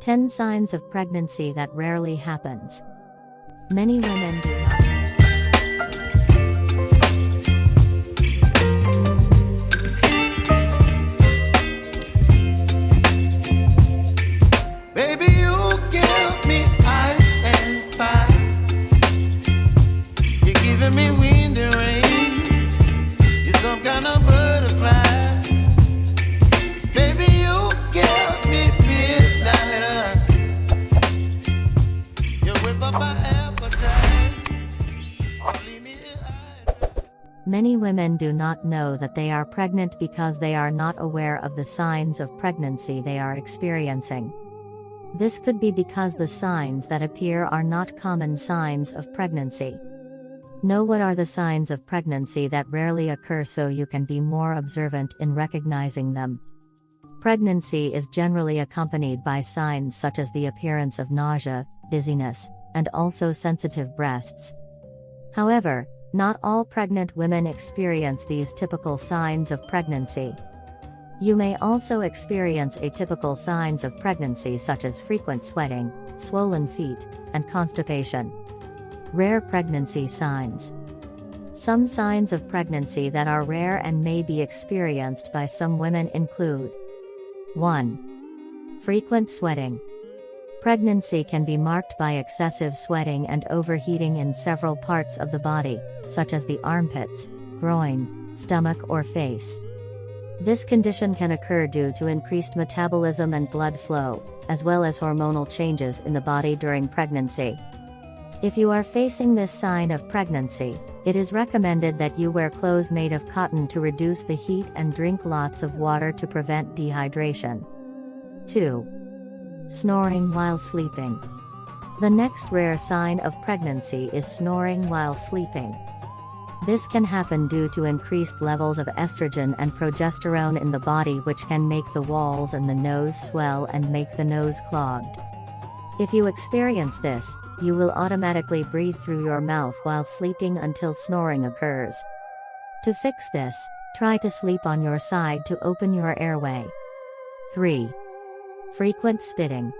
10 signs of pregnancy that rarely happens. Many women do not Baby, you give me wind and rain. You're some kind of butterfly. Many women do not know that they are pregnant because they are not aware of the signs of pregnancy they are experiencing. This could be because the signs that appear are not common signs of pregnancy. Know what are the signs of pregnancy that rarely occur so you can be more observant in recognizing them. Pregnancy is generally accompanied by signs such as the appearance of nausea, dizziness, and also sensitive breasts. However, not all pregnant women experience these typical signs of pregnancy. You may also experience atypical signs of pregnancy such as frequent sweating, swollen feet, and constipation. Rare pregnancy signs. Some signs of pregnancy that are rare and may be experienced by some women include 1. Frequent sweating. Pregnancy can be marked by excessive sweating and overheating in several parts of the body, such as the armpits, groin, stomach, or face. This condition can occur due to increased metabolism and blood flow, as well as hormonal changes in the body during pregnancy. If you are facing this sign of pregnancy, it is recommended that you wear clothes made of cotton to reduce the heat and drink lots of water to prevent dehydration. 2. Snoring while sleeping. The next rare sign of pregnancy is snoring while sleeping. This can happen due to increased levels of estrogen and progesterone in the body, which can make the walls and the nose swell and make the nose clogged. If you experience this, you will automatically breathe through your mouth while sleeping until snoring occurs. To fix this, try to sleep on your side to open your airway. 3. Frequent spitting.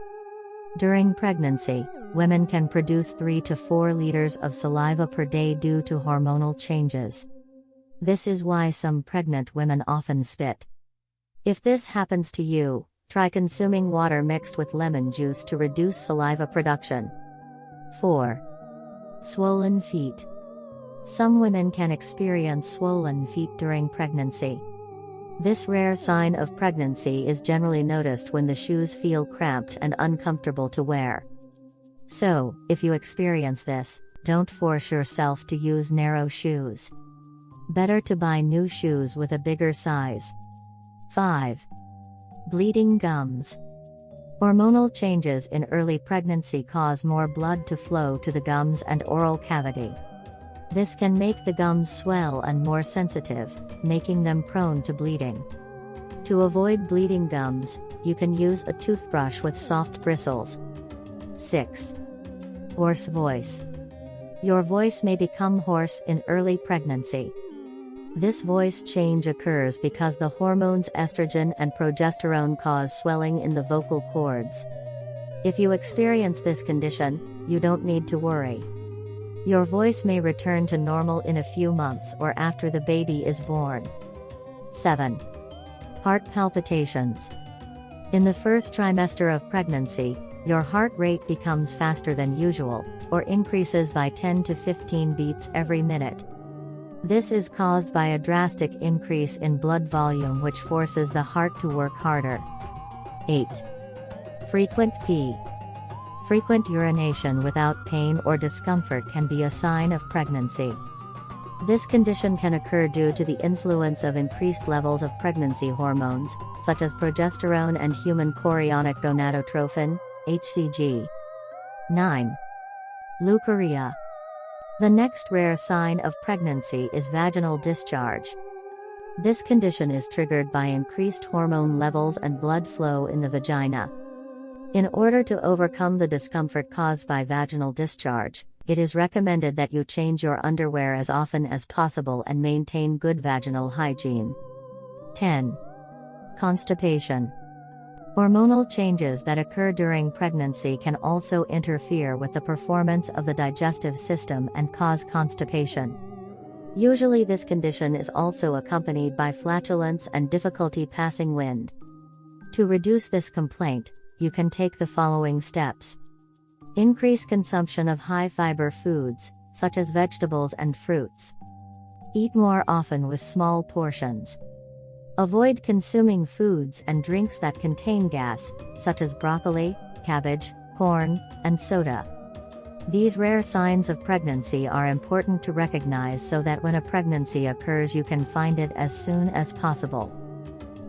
During pregnancy, women can produce 3 to 4 liters of saliva per day due to hormonal changes. This is why some pregnant women often spit. If this happens to you, try consuming water mixed with lemon juice to reduce saliva production. 4. Swollen feet. Some women can experience swollen feet during pregnancy. This rare sign of pregnancy is generally noticed when the shoes feel cramped and uncomfortable to wear. So, if you experience this, don't force yourself to use narrow shoes. Better to buy new shoes with a bigger size. 5. Bleeding gums. Hormonal changes in early pregnancy cause more blood to flow to the gums and oral cavity. This can make the gums swell and more sensitive, making them prone to bleeding. To avoid bleeding gums, you can use a toothbrush with soft bristles. 6. Hoarse voice. Your voice may become hoarse in early pregnancy. This voice change occurs because the hormones estrogen and progesterone cause swelling in the vocal cords. If you experience this condition, you don't need to worry. Your voice may return to normal in a few months or after the baby is born. 7. Heart palpitations. In the first trimester of pregnancy, your heart rate becomes faster than usual, or increases by 10 to 15 beats every minute. This is caused by a drastic increase in blood volume which forces the heart to work harder. 8. Frequent pee. Frequent urination without pain or discomfort can be a sign of pregnancy. This condition can occur due to the influence of increased levels of pregnancy hormones, such as progesterone and human chorionic gonadotrophin, HCG. 9. Leukorrhea. The next rare sign of pregnancy is vaginal discharge. This condition is triggered by increased hormone levels and blood flow in the vagina. In order to overcome the discomfort caused by vaginal discharge, it is recommended that you change your underwear as often as possible and maintain good vaginal hygiene. 10. Constipation. Hormonal changes that occur during pregnancy can also interfere with the performance of the digestive system and cause constipation. Usually, this condition is also accompanied by flatulence and difficulty passing wind. To reduce this complaint, you can take the following steps. Increase consumption of high fiber foods, such as vegetables and fruits. Eat more often with small portions. Avoid consuming foods and drinks that contain gas, such as broccoli, cabbage, corn, and soda. These rare signs of pregnancy are important to recognize so that when a pregnancy occurs, you can find it as soon as possible.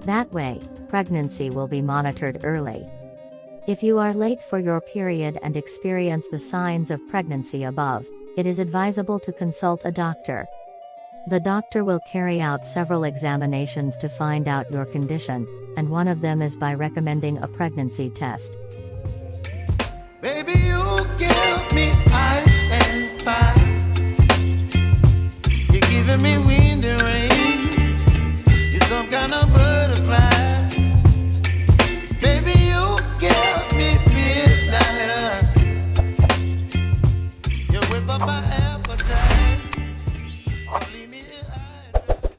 That way, pregnancy will be monitored early. If you are late for your period and experience the signs of pregnancy above, it is advisable to consult a doctor. The doctor will carry out several examinations to find out your condition, and one of them is by recommending a pregnancy test. Baby,